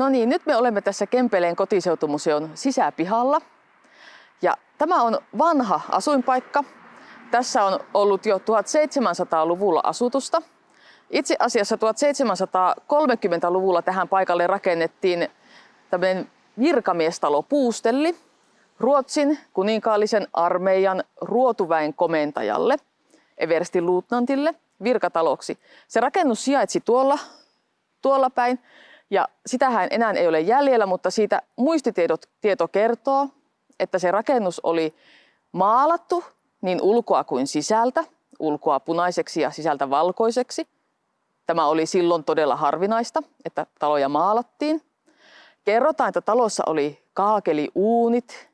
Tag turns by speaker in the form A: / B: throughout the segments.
A: No niin, nyt me olemme tässä Kempeleen kotiseutumuseon sisäpihalla. Ja tämä on vanha asuinpaikka. Tässä on ollut jo 1700-luvulla asutusta. Itse asiassa 1730-luvulla tähän paikalle rakennettiin tämmöinen virkamiestalo Puustelli Ruotsin kuninkaallisen armeijan ruotuväen komentajalle, Eversti luutnantille, virkataloksi. Se rakennus sijaitsi tuolla, tuolla päin ja sitähän enää ei ole jäljellä, mutta siitä muistitieto kertoo, että se rakennus oli maalattu niin ulkoa kuin sisältä, ulkoa punaiseksi ja sisältä valkoiseksi. Tämä oli silloin todella harvinaista, että taloja maalattiin. Kerrotaan, että talossa oli kaakeliuunit,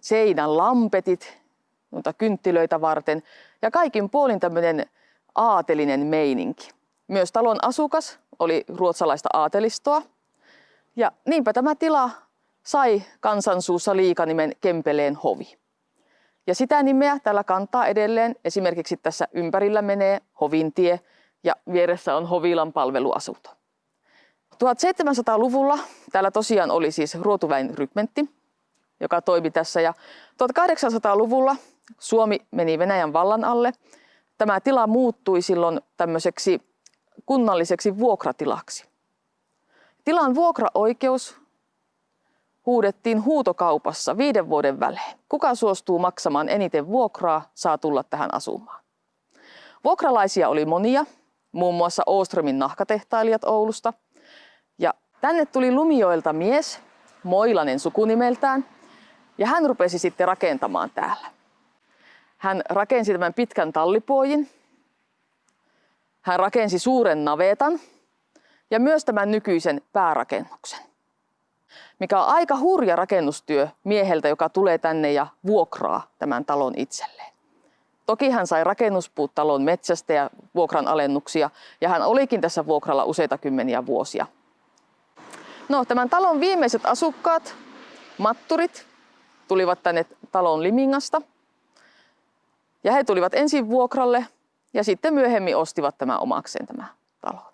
A: seinän lampetit, mutta kynttilöitä varten ja kaikin puolin tämmöinen aatelinen meininki. Myös talon asukas oli ruotsalaista aatelistoa. Ja niinpä tämä tila sai kansansuussa liikanimen Kempeleen hovi. Ja sitä nimeä tällä kantaa edelleen. Esimerkiksi tässä ympärillä menee Hovintie ja vieressä on Hovilan palveluasunto. 1700-luvulla täällä tosiaan oli siis Ruotuväin rykmentti, joka toimi tässä. Ja 1800-luvulla Suomi meni Venäjän vallan alle. Tämä tila muuttui silloin tämmöiseksi kunnalliseksi vuokratilaksi. Tilan vuokraoikeus huudettiin huutokaupassa viiden vuoden välein. Kuka suostuu maksamaan eniten vuokraa, saa tulla tähän asumaan. Vuokralaisia oli monia, muun muassa Ooströmin nahkatehtailijat Oulusta. Ja tänne tuli Lumioilta mies, Moilanen sukunimeltään, ja hän rupesi sitten rakentamaan täällä. Hän rakensi tämän pitkän tallipuojin, hän rakensi suuren navetan ja myös tämän nykyisen päärakennuksen, mikä on aika hurja rakennustyö mieheltä, joka tulee tänne ja vuokraa tämän talon itselleen. Toki hän sai rakennuspuut talon metsästä ja vuokran alennuksia ja hän olikin tässä vuokralla useita kymmeniä vuosia. No, tämän talon viimeiset asukkaat, matturit, tulivat tänne talon Limingasta. Ja he tulivat ensin vuokralle ja sitten myöhemmin ostivat tämä omakseen tämä talo.